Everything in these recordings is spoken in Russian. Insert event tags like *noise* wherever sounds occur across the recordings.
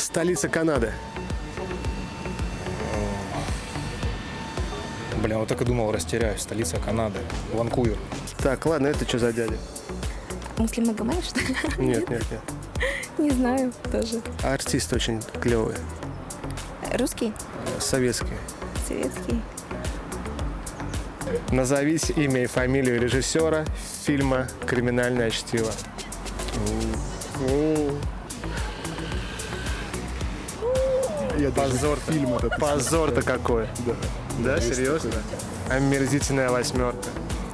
Столица Канады. Бля, вот так и думал, растеряюсь. Столица Канады. Ванкувер. Так, ладно, это что за дядя? Муслим Магомаев, что ли? Нет, нет, нет. *laughs* Не знаю тоже. Артист очень клевый. Русский? Советский. Советский? Назовите имя и фамилию режиссера фильма «Криминальное чтиво». Позор-то. фильм этот Позор-то какой. Да, Да, серьезно? Омерзительная восьмерка.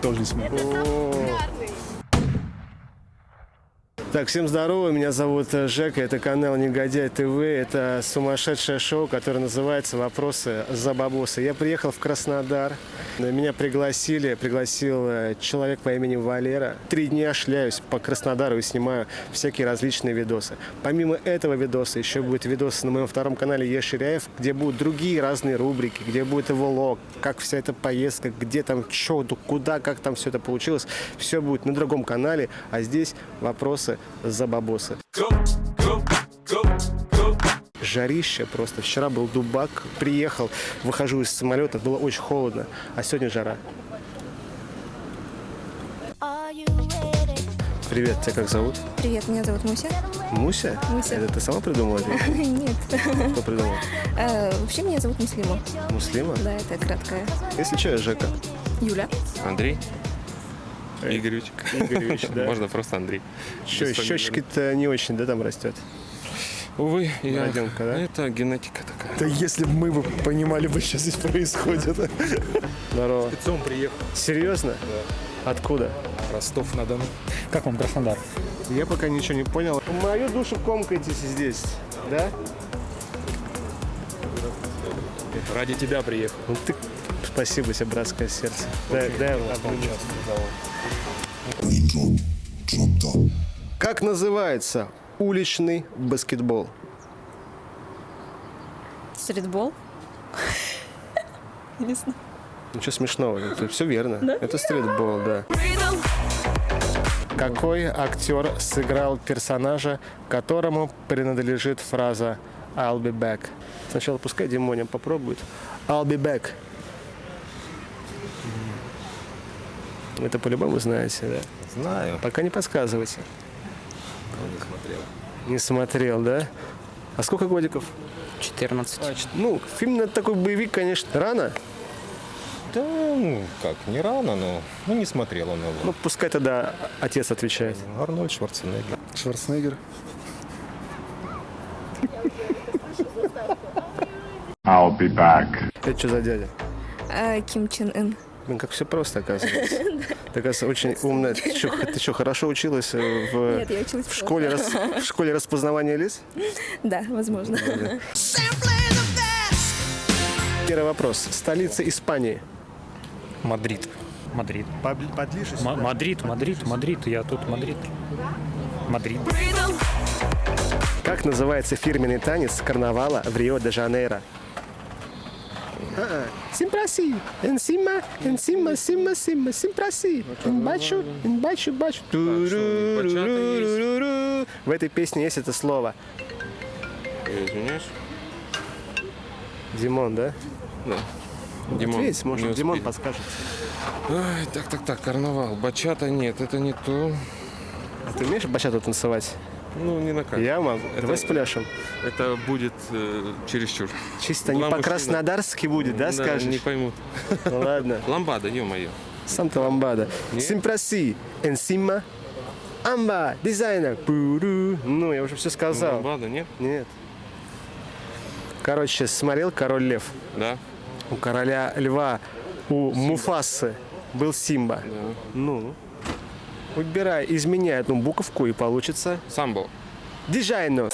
тоже не смотрел. О. Так, всем здорово, меня зовут э, Жека, это канал Негодяй ТВ, это сумасшедшее шоу, которое называется «Вопросы за бабосы». Я приехал в Краснодар, меня пригласили, пригласил э, человек по имени Валера. Три дня шляюсь по Краснодару и снимаю всякие различные видосы. Помимо этого видоса еще будет видос на моем втором канале Еширяев, где будут другие разные рубрики, где будет его влог, как вся эта поездка, где там, что, куда, как там все это получилось. Все будет на другом канале, а здесь вопросы за бабосы. Жарище просто. Вчера был дубак, приехал, выхожу из самолета, было очень холодно, а сегодня жара. Привет, тебя как зовут? Привет, меня зовут Муся. Муся? Муся. Это ты сама придумала это? *laughs* Нет. Кто придумал? Э, Вообще меня зовут Муслима. Муслима? Да, это краткая. Если что, я Жека. Юля. Андрей? Игоревич. Игоревич, *laughs* да. Можно просто Андрей. Щечки-то не очень, да, там растет? Увы, я... Родинка, да? Это генетика такая. Да если бы мы бы понимали, бы что здесь происходит. Здорово. Спецом приехал. Серьезно? Да. Откуда? Ростов-на-Дону. Как вам Краснодар? Я пока ничего не понял. Мою душу комкаетесь здесь, да? Ради тебя приехал. Ну ты... Спасибо тебе, братское сердце. Дай, дай его. Как называется уличный баскетбол? Стритбол. Не знаю. Ничего смешного, это все верно. Это стритбол, да. Какой актер сыграл персонажа, которому принадлежит фраза «I'll be back»? Сначала пускай Димоня попробует. «I'll be back». Это по-любому знаете, да? Знаю. Пока не подсказывайте. Не смотрел. Не смотрел, да? А сколько годиков? 14. Ну, фильм на такой боевик, конечно, рано. Да, ну, как, не рано, но ну, не смотрел он его. Ну, пускай тогда отец отвечает. Арнольд Шварценеггер. Шварценеггер. I'll be back. Это что за дядя? Э, Ким Чен Ын. Блин, как все просто, оказывается. *laughs* Ты, оказывается, очень умная. Ты что, хорошо училась в, Нет, я училась в, школе, *laughs* в школе распознавания лиц? Да, возможно. Первый вопрос. Столица Испании. Мадрид. Мадрид. Мадрид, Мадрид, Мадрид. Я тут Мадрид. Мадрид. Как называется фирменный танец карнавала в Рио-де-Жанейро? Симпраси, энсима, энсима, сима, сима, симпраси, эмбачу, эмбачу, бачу. Ту-ру-ру-ру-ру-ру. В этой песне есть это слово. Я извиняюсь. Димон, да? Да. Димон. Ответь, может, Димон подскажет. Ай, так, так, так, карнавал. Бачата нет, это не то. А ты умеешь бачату танцевать? Ну, не на камеру. Я могу. Это- Давай спляшем. Это будет э, чересчур. Чисто не по-краснодарски будет, да, скажешь? не поймут. Ну ладно. *laughs* Ламбада, ё-моё. Санта ламбада. Нет? Симпраси, энсима, амба, дизайнер. Ну, я уже все сказал. Ламбада, нет? Нет. Короче, смотрел «Король лев». Да. У короля льва, у Муфасы был Симба. Ну, выбирай, изменяй одну буковку и получится Самбо. дизайну.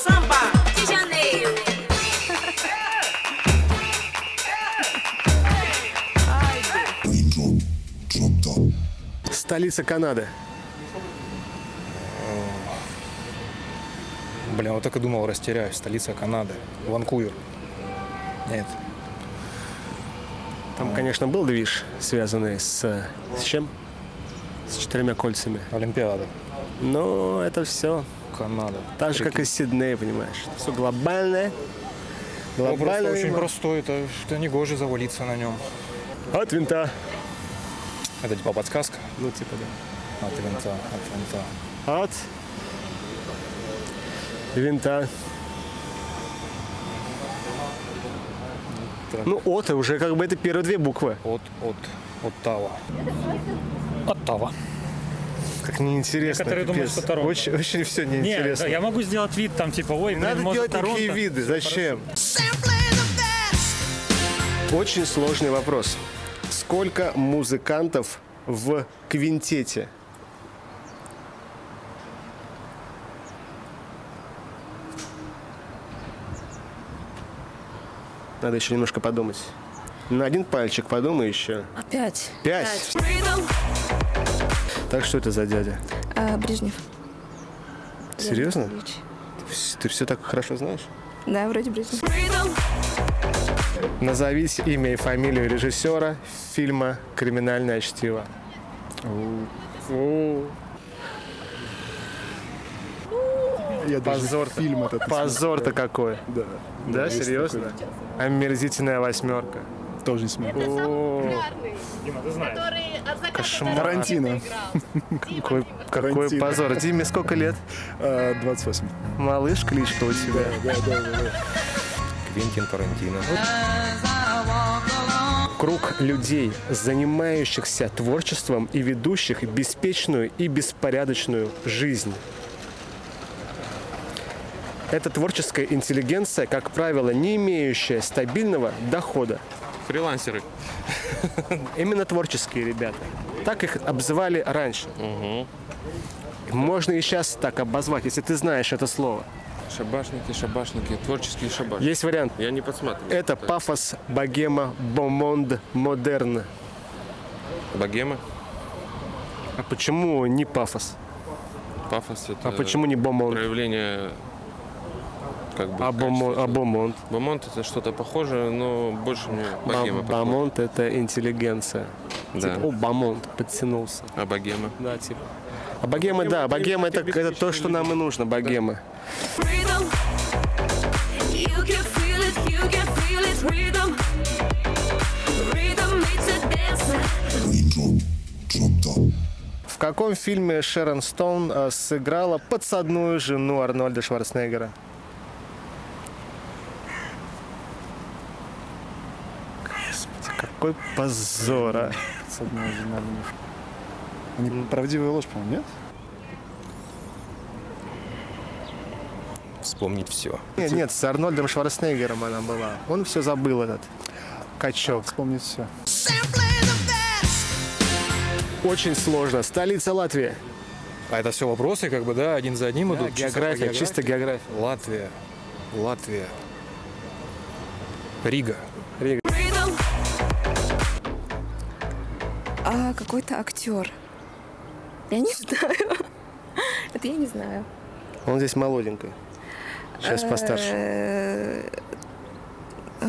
Столица Канады. Бля, вот так и думал, растеряюсь. Столица Канады. Ванкувер. Нет. Там, конечно, был движ, связанный с, с чем? С четырьмя кольцами. Олимпиада. Но это все. Канада. Так же, как и Сидней, понимаешь. Все глобальное. Глобальное. очень простой, это что не гоже завалиться на нем. От винта. Это типа подсказка? Ну, типа, да. От винта, от винта. От винта. Ну, от уже как бы это первые две буквы. От, от, Оттава. Оттава. Как неинтересно. Некоторые думают, что Торонто. Очень, очень все Не, неинтересно. да, я могу сделать вид там типа, ой, Не блин, надо может, делать такие Торонто. виды. Зачем? Очень сложный вопрос. Сколько музыкантов в квинтете? Надо еще немножко подумать. На один пальчик подумай еще. Опять. Пять. Так что это за дядя? А, Брежнев. Серьезно? Ты все так хорошо знаешь? Да, вроде Брежнев. Назовите имя и фамилию режиссера фильма «Криминальное чтиво». Я даже Позор. фильм этот Позор-то какой. Да. Да, серьезно? такой. Омерзительная восьмерка. Тоже не смотрел. О, Дима, ты знаешь. кошмар. Тарантино. *laughs* Какой, какой Тарантино. позор. Диме сколько лет? А, 28. Малыш кличка у тебя. Да, да, да, да. Квентин Тарантино. Круг людей, занимающихся творчеством и ведущих беспечную и беспорядочную жизнь. Это творческая интеллигенция, как правило, не имеющая стабильного дохода. Фрилансеры. Именно творческие ребята. Так их обзывали раньше. Можно и сейчас так обозвать, если ты знаешь это слово. Шабашники, шабашники, творческие шабашники. Есть вариант. Я не подсматриваю. Это пафос, богема, бомонд, модерн. Богема, А почему не пафос? пафос это А почему не бомонд? проявление как бы А бомо- качества. а бомонд? Бомонд это что-то похожее, но больше мне богема похоже. Бомонд – это интеллигенция. Да. Типа, о, бомонд, подтянулся. А богема? Да, типа. А богема, да, богема это, это то, что нам и нужно, богема. Dancer. В каком фильме Шерон Стоун э, сыграла подсадную жену Арнольда Шварценеггера? Господи, какой позор, а. С одной Они правдивая ложь, по-моему, нет? Вспомнить все. Нет, нет, с Арнольдом Шварценеггером она была. Он все забыл этот качок. Вспомнить все. Очень сложно. Столица Латвии. А это все вопросы, как бы, да, один за одним Да, идут. чисто по география, чисто география. Латвия. Латвия. Рига. Какой-то актер. Я не *laughs* знаю. Это я не знаю. Он здесь молоденький. Сейчас постарше. Э, э,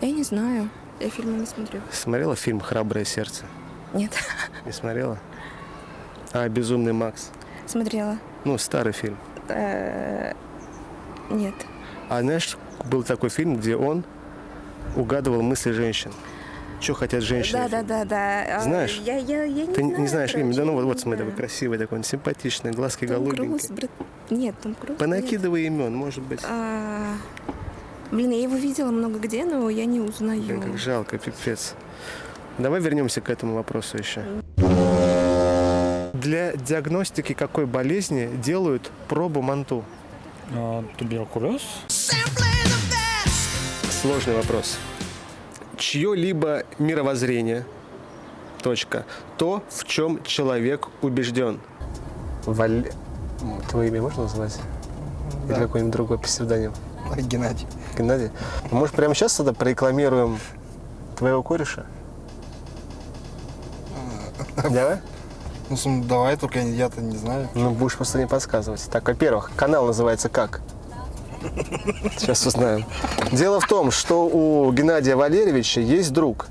Я не знаю. Я фильмы не смотрю. Смотрела фильм «Храброе сердце»? Нет. Не смотрела? А, «Безумный Макс». Смотрела. Ну, старый фильм. Э, Нет. А знаешь, был такой фильм, где он угадывал мысли женщин. Что хотят женщины? Да, да, да, да. Знаешь? Я, я, я не Ты знаю. не знаешь имя? Да ну вот, вот короче, смотри, такой красивый такой, он симпатичный, глазки Том Круз, голубенькие. Брэд- Нет, Том Круз. нет. Понакидывай имен, может быть. А, Блин, я его видела много где, но я не узнаю. Блин, как жалко, пипец. Давай вернемся к этому вопросу еще. Для диагностики какой болезни делают пробу манту? А, Туберкулез. Сложный вопрос. Чье-либо мировоззрение, точка, то, в чем человек убежден. Валь... Твое имя можно назвать? Или какой-нибудь другой псевдоним? Геннадий. Геннадий? Ну, Может, прямо сейчас тогда прорекламируем твоего кореша? Давай? Ну, давай, только я-то не знаю. Ну, будешь просто не подсказывать. Так, во-первых, канал называется как? Сейчас узнаем. Дело в том, что у Геннадия Валерьевича есть друг,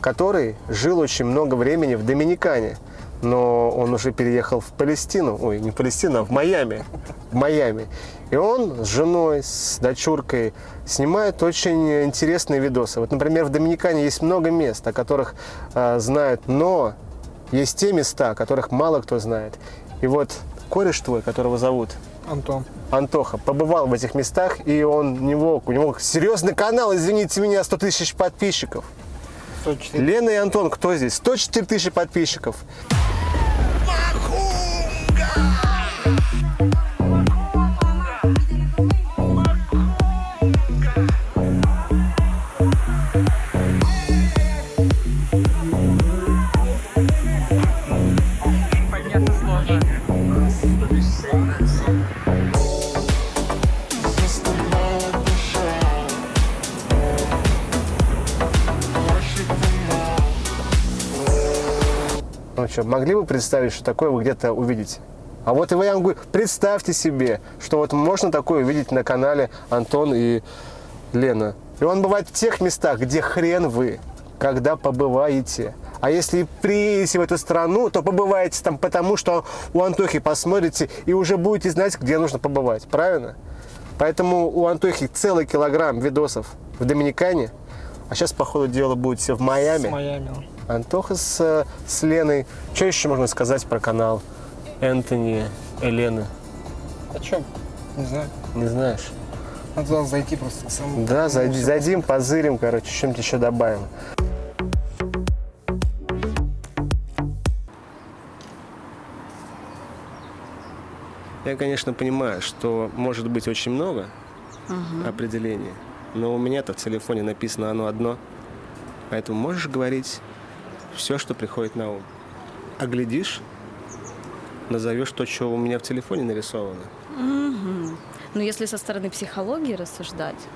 который жил очень много времени в Доминикане. но он уже переехал в Палестину, ой, не в Палестину, а в Майами, в Майами. И он с женой, с дочуркой снимает очень интересные видосы. Вот, например, в Доминикане есть много мест, о которых э, знают, но есть те места, о которых мало кто знает. И вот кореш твой, которого зовут Антон. Антоха, побывал в этих местах, и он, у него, у него серьезный канал, извините меня, 100 тысяч подписчиков. 104. Лена и Антон, кто здесь? 104 тысячи подписчиков. Что, могли бы представить, что такое вы где-то увидите? А вот и я вам представьте себе, что вот можно такое увидеть на канале Антон и Лена. И он бывает в тех местах, где хрен вы, когда побываете. А если приедете в эту страну, то побываете там потому, что у Антохи посмотрите и уже будете знать, где нужно побывать. Правильно? Поэтому у Антохи целый килограмм видосов в Доминикане. А сейчас, по ходу дела, будете в Майами. С Майами. Антоха с, э, с Леной. Что еще можно сказать про канал Энтони, Елены? О чем? Не знаю. Не знаешь? Надо туда зайти просто. Сам, Да, зайди, зайдем, позырим, короче, чем-то еще добавим. Я, конечно, понимаю, что может быть очень много определений, но у меня-то в телефоне написано оно одно. Поэтому можешь говорить все, что приходит на ум. А глядишь, назовешь то, что у меня в телефоне нарисовано. Ну, если со стороны психологии рассуждать,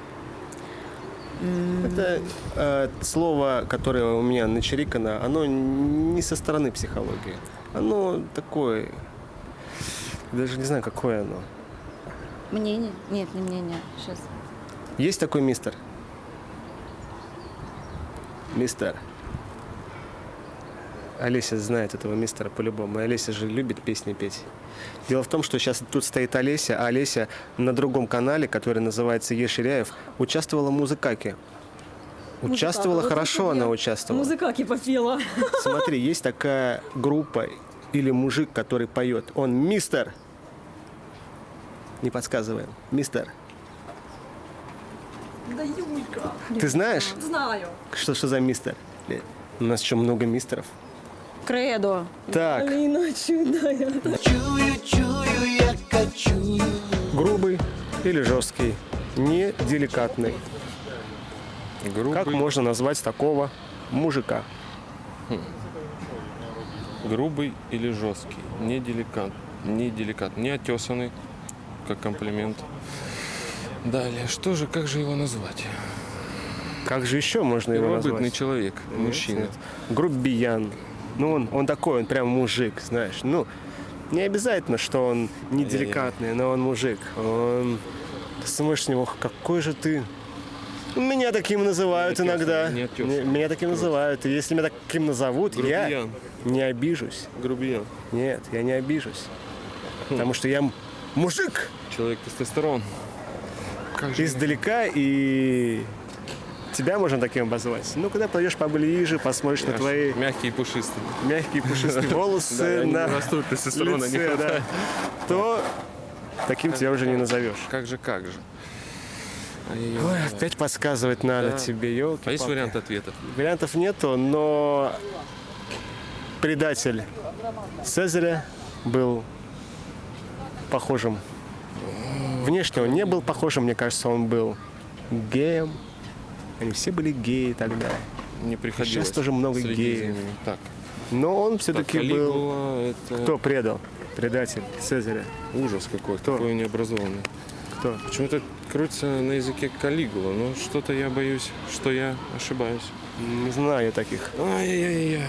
Это э, слово, которое у меня начерикано, оно не со стороны психологии. Оно такое, даже не знаю, какое оно. мнение? Нет, не мнение. Сейчас. Есть такой мистер? Мистер. Олеся знает этого мистера по-любому. И Олеся же любит песни петь. Дело в том, что сейчас тут стоит Олеся, а Олеся на другом канале, который называется Еширяев, участвовала в музыкаке. Участвовала хорошо, она участвовала. Музыкаки попела. *laughs* Смотри, есть такая группа или мужик, который поет. Он мистер. Не подсказываем. Мистер. Да Юлька. Ты знаешь, Знаю. что, что за мистер? У нас еще много мистеров. Кредо. Так. Алина чудная. Грубый или жесткий? Не деликатный. Грубый, Как можно назвать такого мужика? грубый или жесткий. Не деликат. Не деликат. Не отесанный, как комплимент. Далее, что же, как же его назвать? Как же еще можно его Первобытный назвать? человек, мужчина. Грубиян. Ну, он, он такой, он прям мужик, знаешь. Ну, не обязательно, что он не деликатный, но он мужик. Он... Ты смотришь на него, какой же ты... Меня таким называют Не иногда. не Меня таким называют. И если меня таким назовут, я Грубиян. не обижусь. Грубиян. Нет, я не обижусь. Потому что я мужик Человек тестостерон. Как издалека, и тебя можно таким обозвать. Ну, когда пойдешь поближе, посмотришь на я ж твои мягкий и пушистый. мягкие пушистые *laughs* волосы на лице, то таким тебя уже не назовешь. Как же, как же. Ой, опять подсказывать надо Да. тебе, елки. А есть вариант ответов? Вариантов нету, но предатель Цезаря был похожим. Внешне он не был похожим, мне кажется, он был геем. Они все были геи тогда. Не приходилось. Сейчас тоже много геев. Так, Но он так, все-таки был... Это Кто предал? Предатель Цезаря. ужас какой, Кто? какой необразованный. Кто? Почему-то крутится на языке Калигула, но что-то я боюсь, что я ошибаюсь. Не знаю я таких. Ай-яй-яй.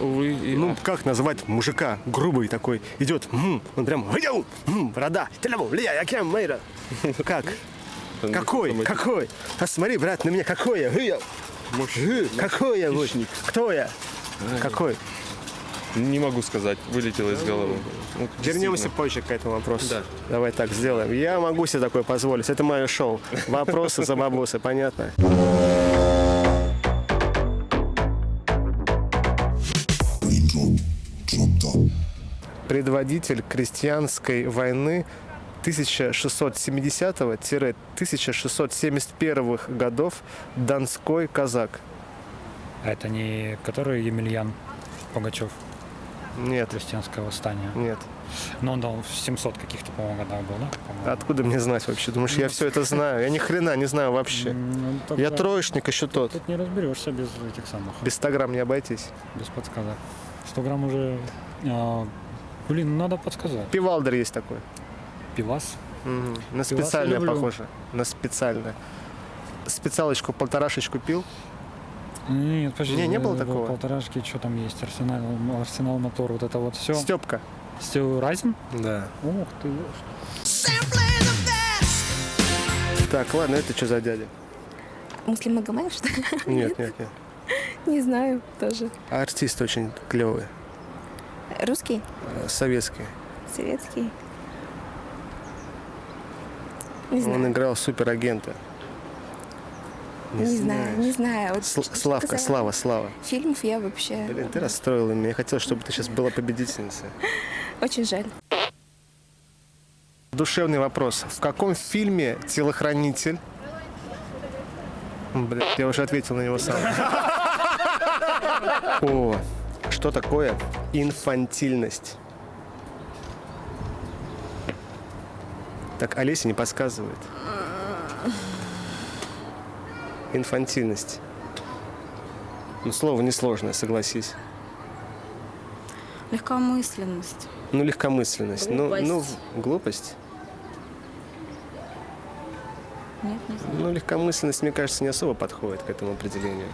Увы и Ну, как называть мужика грубый такой? Идет, он прям, выйдем, м, борода, телеву, лия, я кем, мейра. Как? Там Какой? Какой? А смотри, брат, на меня какой я? Гы, Гы, Какой я? вот? Кто я? Какой? Не могу сказать, вылетело из головы. Вот Вернемся позже к этому вопросу. Да. Давай так сделаем. Я могу себе такое позволить. Это мое шоу. Вопросы за бабусы, понятно? Предводитель крестьянской войны 1670-1671 годов Донской казак. А это не который Емельян Пугачев, Нет, крестьянское восстание. нет. Но он там в 700 каких-то, по-моему, годах был, да? Откуда мне знать вообще? Думаешь, я все это знаю? Я ни хрена не знаю вообще. Ну, Я тогда троечник еще тот. Тут не разберешься без этих самых, Без 100 грамм не обойтись. без подсказок. 100 грамм уже... а, блин, ну надо подсказать. Пивалдер есть такой. Пивас? Мгм. На специальное похоже. На специальное. Специалочку полторашечку пил. Нет, подожди. Не, не было такого? Полторашки, что там есть? Арсенал, арсенал мотор, вот это вот все. Степка. Все разин? Да. Ух ты. Так, ладно, это что за дядя? Муслим Магомаев, что ли? Нет, нет, нет. *laughs* Не знаю тоже. А Артист очень клевый. Русский? э, Советский. Советский? Не Он знаю. играл суперагента. Не, знаю, не знаю. Вот Сл- что Славка, касается Слава, Слава. Фильмов я вообще... Блин, ты расстроила меня. Я хотел, чтобы ты сейчас была победительницей. *laughs* Очень жаль. Душевный вопрос. В каком фильме телохранитель... Блядь, я уже ответил на него сам. *laughs* О, что такое инфантильность? Так, Олеся не подсказывает. Инфантильность. Ну, слово несложное, согласись. Легкомысленность. Ну, легкомысленность. Ну, Глупость. ну, глупость. Нет, не знаю. Ну, легкомысленность, мне кажется, не особо подходит к этому определению.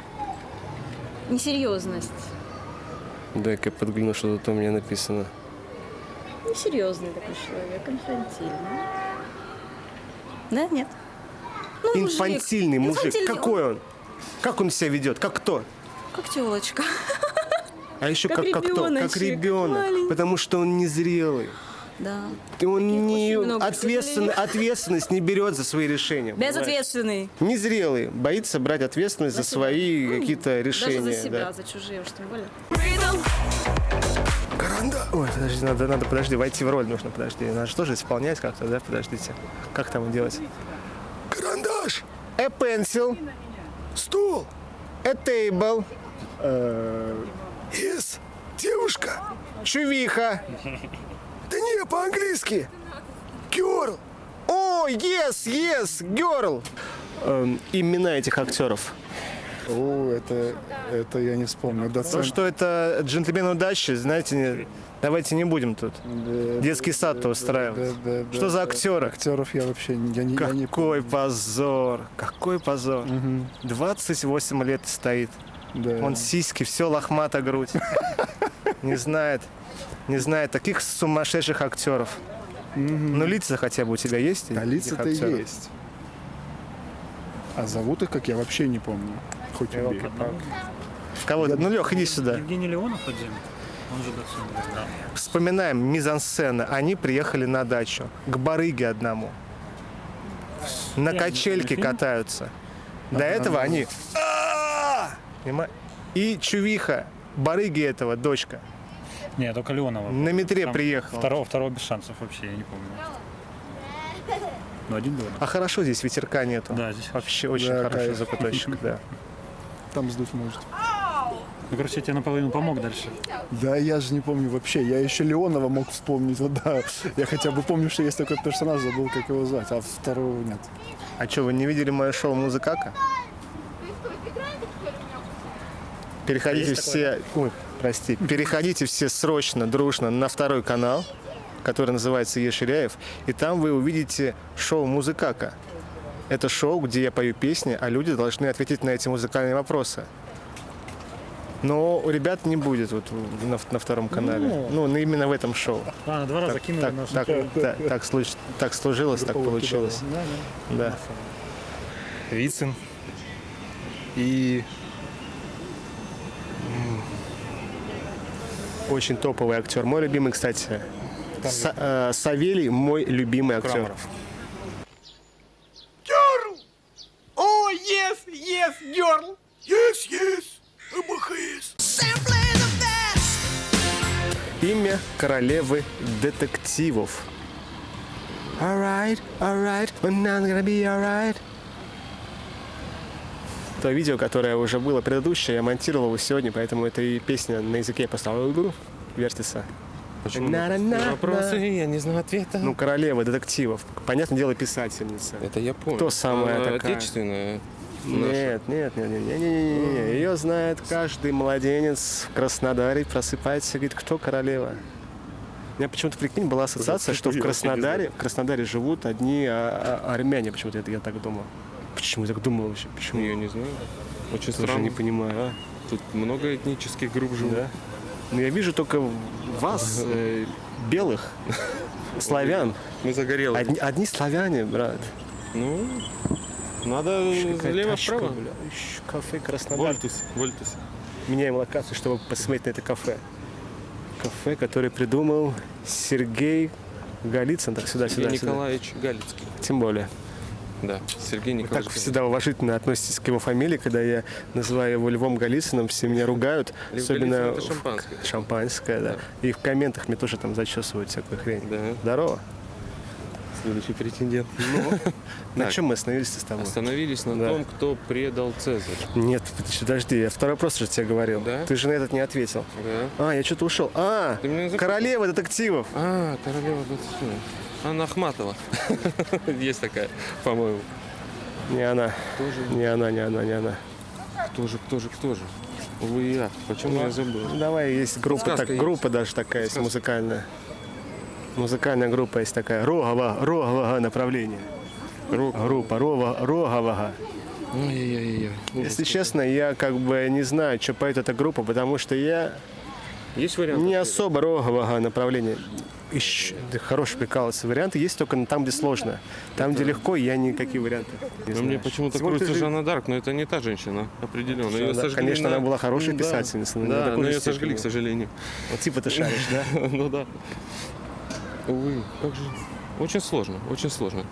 Несерьезность. Дай-ка я подгляну, что тут у меня написано. Несерьезный такой человек, инфантильный. Да, нет? Ну, мужик. Инфантильный мужик. Инфантильный. Какой он? Как он себя ведет? Как кто? Как телочка. А еще Как как, как кто? Как ребенок. маленький. Потому что он незрелый. Да. И он не очень много, сожалению. ответственность не берет за свои решения. понимаешь? Безответственный. Незрелый. Боится брать ответственность за себя. свои какие-то решения. Даже за себя, да. за чужие уж тем более. Ой, подожди, надо, надо, подожди, войти в роль нужно, подожди. Надо же тоже исполнять как-то, да? Подождите. Как там делать? Карандаш. A pencil. Стул. A table. Yes. Девушка. Чувиха. Да не, по-английски. Girl. О, yes, yes, girl. Эм, имена этих актеров. О, это, это я не вспомню. То, Доцент. что это джентльмен удачи, знаете, давайте не будем тут Да, детский сад-то устраивать. да, да, Что да, за да. актеры? Актеров я вообще не- я не, я не Какой позор, какой позор. 28 лет стоит. Да. Он сиськи, все лохмата грудь. Не знает, не знает таких сумасшедших актеров. Ну, лица хотя бы у тебя есть? А этих лица-то есть. А зовут их, как я вообще не помню. Хоть убей. В кого Ну, Лех, иди сюда. Евгений Леонов один. Он же доцент. Да. Вспоминаем мизансцена. Они приехали на дачу к барыге одному. На Я качельке катаются. До этого они... И чувиха, барыги этого, дочка, Не, только Леонова. на метре Там приехала. Второго, второго без шансов вообще, я не помню. Ну, один Леонов. А хорошо здесь ветерка нету. Да, здесь Вообще очень Да, хороший кайф. закуточек, *laughs* да. Там сдуть может. Ну, короче, я тебе наполовину помог дальше. Да, я же не помню вообще. Я еще Леонова мог вспомнить. *laughs* Вот, да. Я хотя бы помню, что есть такой персонаж, забыл, как его звать. А второго нет. А что, вы не видели мое шоу «Музыкака»? Переходите Есть все, ой, прости, переходите все срочно, дружно на второй канал, который называется Еширяев, и там вы увидите шоу «Музыкака». Это шоу, где я пою песни, а люди должны ответить на эти музыкальные вопросы. Но у ребят не будет вот на, на втором канале. Ну. Ну, на- именно в этом шоу. Ладно, два раза Так, кинули так, нас. так, так, так случ- так сложилось, так получилось. Да, да. Да. Вицин и... Очень топовый актер. Мой любимый, кстати. Са- э, Савелий мой любимый актер. Крамаров. Имя королевы детективов. Alright, alright, we're not gonna be alright. То видео, которое уже было предыдущее, я монтировал его сегодня, поэтому это и песня на языке поставил вертится. Почему? На-на-на-на. Вопросы, я не знаю ответа. Ну, королева детективов. Понятное дело, писательница. это я понял. Кто самая А, такая? Отечественная. Нет, нет, нет, нет, нет, нет, нет, нет. Ее знает каждый младенец в Краснодаре, просыпается и говорит, кто королева. У меня почему-то, прикинь, была ассоциация, что в Краснодаре, в Краснодаре живут одни а, а, армяне. Почему-то это я так думал. Почему я так думал вообще? Почему? Я не знаю. Очень Тоже странно. не понимаю, а? Тут много этнических групп живут. Да. Ну, я вижу только вас, *laughs* э, белых, славян. Мы загорелые. Одни, одни славяне, брат. Ну, надо. Ищ, Кафе Краснодар. Вольтус, Вольтус. Меняем локацию, чтобы посмотреть на это кафе. Кафе, которое придумал Сергей Голицын. Так, сюда, Сергей сюда, сюда. Николаевич Галицкий. Тем более. Да, Сергей Вы Николаевич. так всегда уважительно относитесь к его фамилии, когда я называю его Львом Голицыным, все меня ругают. Лев особенно Голицын это в- шампанское. Шампанское, да. И в комментах мне тоже там зачесывают всякую хрень. Да. Здорово. Следующий претендент. *laughs* На Так. чем мы остановились с тобой? Остановились на Да. том, кто предал Цезарь. Нет, подожди, я второй вопрос же тебе говорил. Да? Ты же на этот не ответил. Да. А, я что-то ушел. А, королева детективов. А, королева Датсуна. Анна Ахматова. *laughs* Есть такая, по-моему. Не она. Тоже. Не она, не она, не она. Кто же, кто же, кто же? Увы, ах, почему я забыл? Ну, Давай, есть группа, так, группа даже такая есть, музыкальная. Музыкальная группа есть такая. Рогова, рогового направления. Группа Рова, рогового. Ой-ой-ой. Если честно, я как бы не знаю, что поет эта группа, потому что я Есть вариант? не особо рогового направления. Ищ- да хороший прикалывается. Варианты есть только там, где сложно. Там, где легко, я никакие варианты не Но мне знаю. почему-то крутится ты же- Жанна Дарк, но это не та женщина, определенно. Жанна Ее сожгли конечно, на- она была хорошей Да. писательницей, но не до Да, такой но ее сожгли, к сожалению. Вот типа ты шаришь, да? *laughs* Ну да. Увы, как же... Очень сложно, очень сложно.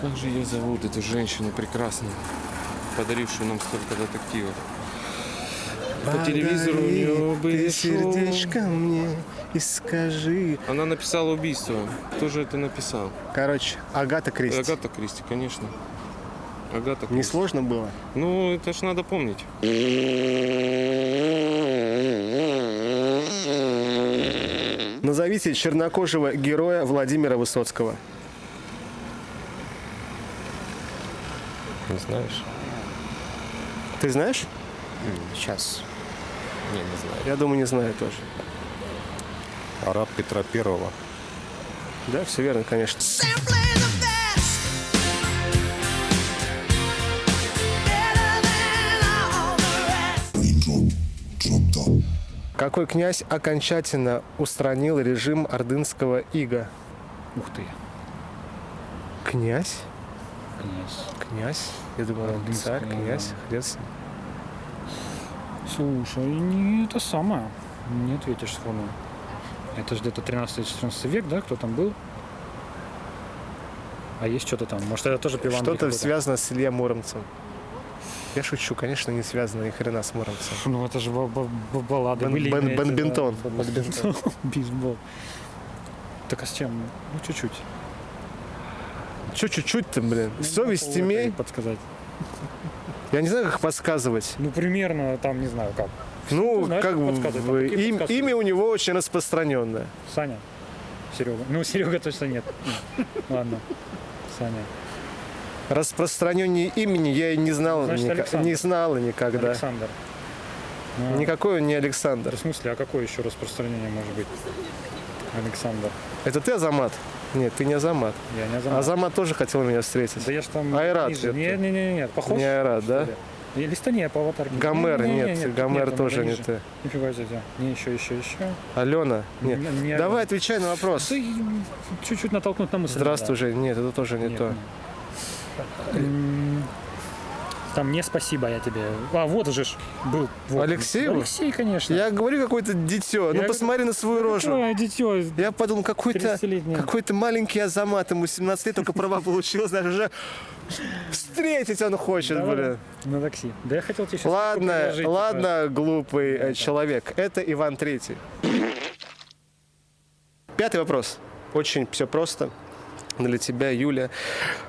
Как же ее зовут, эту женщину прекрасную, подарившую нам столько детективов? По телевизору у нее Подари были шоу. сердечко мне и скажи. Она написала убийство. Кто же это написал? Короче, Агата Кристи. Агата Кристи, конечно. Агата Кристи. Несложно было? Ну, это ж надо помнить. Назовите чернокожего героя Владимира Высоцкого. Не знаешь? Ты знаешь? Сейчас. Не, не знаю. Я думаю, не знаю тоже. Араб Петра Первого. Да, все верно, конечно. Какой князь окончательно устранил режим ордынского ига? Ух ты, Князь? князь. Князь? Я думал, Ордынского, царь, князь, хрец. Слушай, не это самое. Не ответишь сходу. Это же где-то 13-14 век, да? Кто там был? А есть что-то там? Может, это тоже пиван Что-то связано с Илья Муромцем. Я шучу, конечно, не связано ни хрена с Муромцем. Ну, это же ба- ба- ба- баллады Бен- были. бен- именно эти, бенбентон. да. Бенбентон. *laughs* Бейсбол. Так а с чем? Ну, чуть-чуть. Че чуть-чуть-то, блин? Ну, Совесть имей. Подсказать. Я не знаю, как подсказывать. Ну, примерно, там, не знаю, как. Ну, знаешь, как бы им- имя у него очень распространенное. Саня. Серега. Ну, Серега точно нет. Ладно. Саня. Распространение имени я и не знал, Значит, ника- Александр. не знала никогда. Александр. Ну, Никакой он не да Александр. в смысле, а какое еще распространение может быть? Александр. Это ты Азамат? Нет, ты не Азамат. Я не знаю. Азамат тоже хотел меня встретить. Да я ж там... Айрат ниже. Нет, нет, нет, нет. Похож? Не Айрат, да? И листа не по аватарке. Гомер, Не, не, не, нет, нет, Гомер нет, тоже не ты. Нифига себе. Не, еще, еще, еще. Алена? Нет. Не- не Давай отвечай на вопрос. Чуть-чуть натолкнуть на мысль. Здравствуй, да. Жень. Нет, это тоже не Нет, то. нет. Там не спасибо я тебе. А, вот уже ж был. Вот. Алексееву? Алексей, конечно. Я говорю, какое-то дитё. Ну Я- посмотри на свою рожу. Ой, дитё. Я подумал, какой-то 30-летний. какой маленький Азамат, ему 17 лет, только права получил, знаешь, уже встретить он хочет, Давай. блин. На такси. Да я хотел тебе сейчас Ладно, ладно, глупый э, человек. Это Иван Третий. Пятый вопрос. Очень все просто. Для тебя, Юля.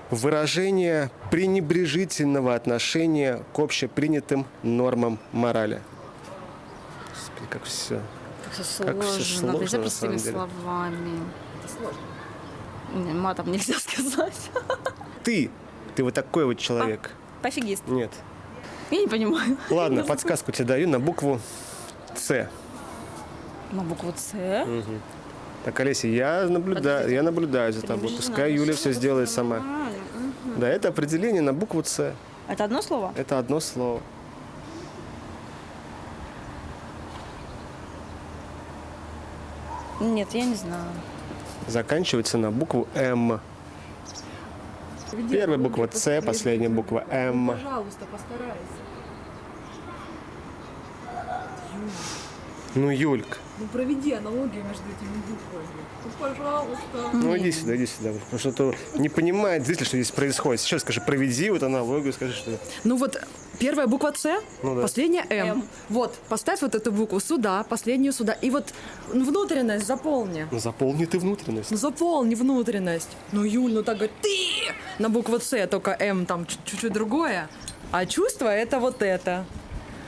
Выражение пренебрежительного отношения к общепринятым нормам морали. Господи, как все. Как всё Как всё сложно. Нельзя сложно, простыми словами. Не, Матом нельзя *laughs* сказать. Ты, ты вот такой вот человек. Пофигист. Нет. Я не понимаю. *laughs* Ладно, подсказку тебе даю на букву С. На букву С. Так, Олеся, я наблюдаю, я наблюдаю за тобой. Пускай Юля все сделает сама. Да, это определение на букву С. Это одно слово? Это одно слово. Нет, я не знаю. Заканчивается на букву М. Первая буква С, последняя буква М. Пожалуйста, постарайся. Ну, Юлька, Ну проведи аналогию между этими буквами. Ну пожалуйста. ну иди сюда, иди сюда. Потому что то не понимает зритель, что здесь происходит. Сейчас скажи, проведи вот аналогию, скажи, что... Ну вот первая буква С, Ну да. последняя М. М. Вот, поставь вот эту букву сюда, последнюю сюда. И вот внутренность заполни. Ну, заполни ты внутренность. Ну заполни внутренность. Ну, Юль, ну так говорит, ты на букву С, только М там чуть- чуть-чуть другое. А чувство это вот это.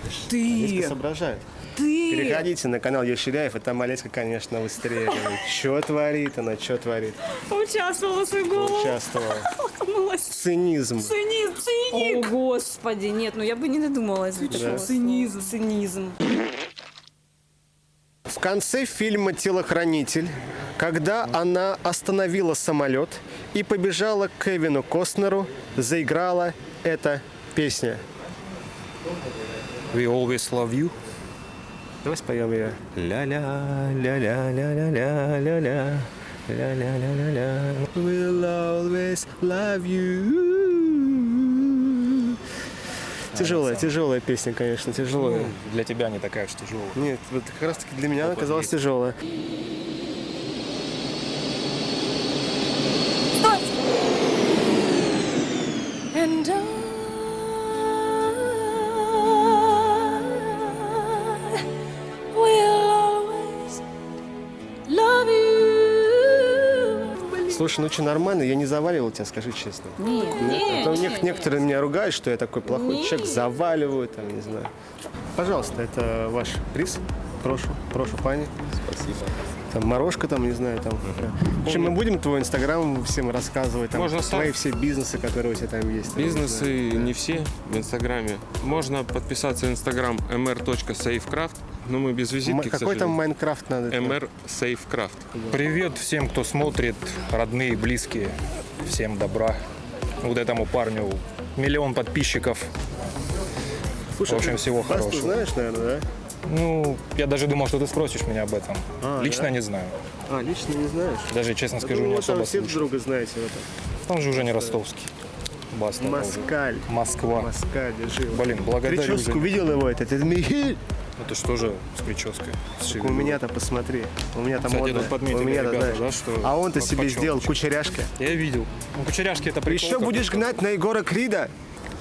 Олеська Ты, соображает. Ты. Переходите на канал Еширяев, и там Олеська, конечно, выстреливает. Что творит она, что творит? Участвовала в свою голову. Участвовала. Окунулась. Цинизм. Цинизм, циник. О, господи, нет, ну я бы не додумалась до такого. Цинизм. Цинизм. В конце фильма «Телохранитель», когда она остановила самолет и побежала к Кевину Костнеру, заиграла эта песня. We always love you. Давай споем ее. Ля-ля, ля-ля-ля-ля-ля-ля-ля. Ля-ля-ля-ля-ля. We'll always love you. Тяжелая, тяжелая песня, конечно, тяжелая. Для тебя не такая уж тяжелая. Нет, вот как раз таки для меня она оказалась тяжелая. Слушай, ну что, нормально? Я не заваливал тебя, скажи честно. Нет, Нет, нет, а то нет, нек- некоторые меня ругают, что я такой плохой Нет. человек, заваливаю, там, не знаю. Пожалуйста, это ваш приз. Прошу, прошу, пани. Спасибо. Там морожка, там, не знаю, там. В общем, мы будем твой инстаграм всем рассказывать, там, Можно твои все бизнесы, которые у тебя там есть. там, не. Бизнесы не все в Инстаграме. Можно подписаться в Инстаграм mr.safecraft, но мы без визитки, Какой там. Майнкрафт надо? mr Safecraft. Привет всем, кто смотрит, родные, близкие. Всем добра. Вот этому парню миллион подписчиков. Слушай, в общем, всего Басту хорошего. знаешь, наверное, да? Ну, я даже думал, что ты спросишь меня об этом. А, Лично да? не знаю. А, лично не знаешь? Даже, честно скажу, Ну, не вот там особо все слушаю. друга знаете в этом. Он же уже не ростовский. Баста. это уже Москаль. Москва. Москаль, держи. Блин, благодарю. Прическу видел его этот? Это Михаил. Это что же с прической? С у меня-то посмотри. У меня там Кстати, модно. подметили У меня-то, ребята, знаешь. да, что А он-то себе почем, сделал почем? кучеряшки. Я видел. Ну, кучеряшки это прикол. Еще будешь гнать на Егора Крида?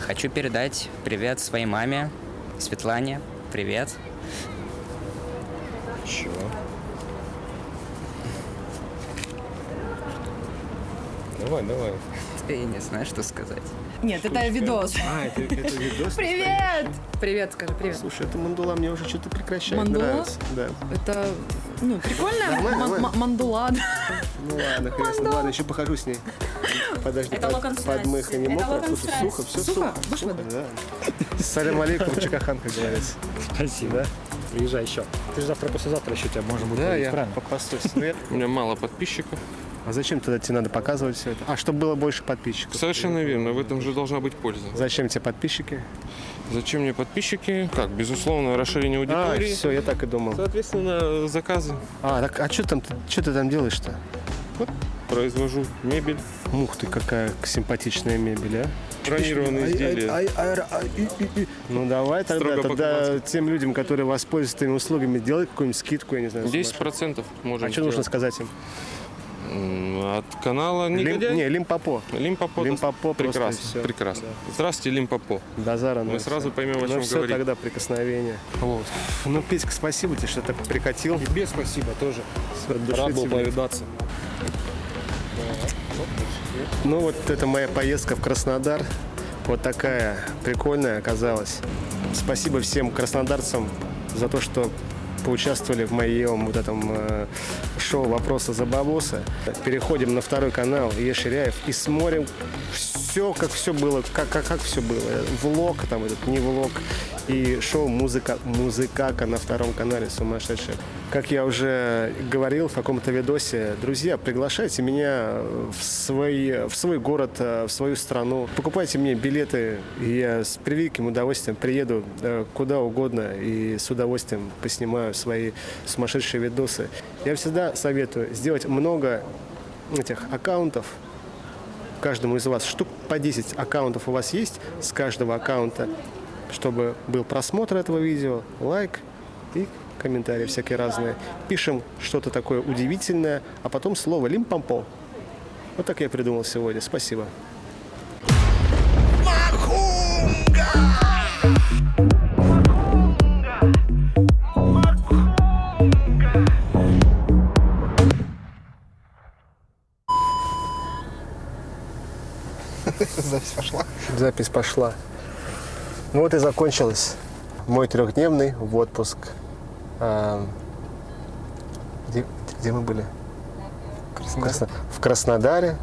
Хочу передать привет своей маме, Светлане. Привет. Чего? Давай, давай. Я не знаю, что сказать. Нет, это видос. А, это, это видос? *laughs* Привет! Привет, скажи, привет. Слушай, это мандула мне уже что-то прекращает Мандула? нравится. Да. Это, ну, прикольная мандула. Ну ладно, ним. ладно, еще похожу с ней. Подожди, Это под, локон под страсти. мыха не мокро. Слушай, сухо, все Сухо? сухо. Да. *laughs* Салям алейкум, чакахан, как говорится. Спасибо. Да? Приезжай еще. Ты же завтра, послезавтра еще тебя можно будет Да, я правильно? попастусь. Свет. У меня мало подписчиков. А зачем тогда тебе надо показывать все это? А, чтобы было больше подписчиков. Совершенно верно, в этом же должна быть польза. Зачем тебе подписчики? Зачем мне подписчики? Как, безусловно, расширение А, аудитории. все, я так и думал. Соответственно, заказы А, так, а что там, что ты там делаешь-то? произвожу, мебель. Мух ты, какая симпатичная мебель, а? бронированные изделия. Ай, ай, ай. Ну давай тогда, Строго тогда тем людям, которые воспользуются твоими услугами, делай какую-нибудь скидку, я не знаю. 10% можем А что нужно сказать им? От канала Лим- Негодяй? не, Лимпопо. Лимпопо. Лимпопо Прекрасно, всё. прекрасно. Здравствуйте, Лимпопо. Базара. Мы сразу поймем, о чем Ну все, говорить. тогда прикосновение. Вот. Ну, Петька, спасибо тебе, что так прикатил. Тебе спасибо тоже. Рад был повидаться. Ну вот это моя поездка в Краснодар. Вот такая прикольная оказалась. Спасибо всем краснодарцам за то, что поучаствовали в моем вот этом э, шоу «Вопросы за бабосы». Переходим на второй канал Еширяев и смотрим все, как все было, как, как, как все было. Влог, там этот, не влог. И шоу «Музыка, «Музыкака» на втором канале «Сумасшедшие». Как я уже говорил в каком-то видосе, друзья, приглашайте меня в свой, в свой город, э, в свою страну. Покупайте мне билеты, и я с превеликим удовольствием приеду э, куда угодно и с удовольствием поснимаю свои сумасшедшие видосы. Я всегда советую сделать много этих аккаунтов, каждому из вас штук по 10 аккаунтов у вас есть с каждого аккаунта, чтобы был просмотр этого видео, лайк и комментарии всякие разные. Пишем что-то такое удивительное, а потом слово лимпампо. Вот так я придумал сегодня. Спасибо. Пошла. Запись пошла. Ну вот и закончилась мой трехдневный в отпуск. А, Где, где мы были? В, Красно- в Краснодаре,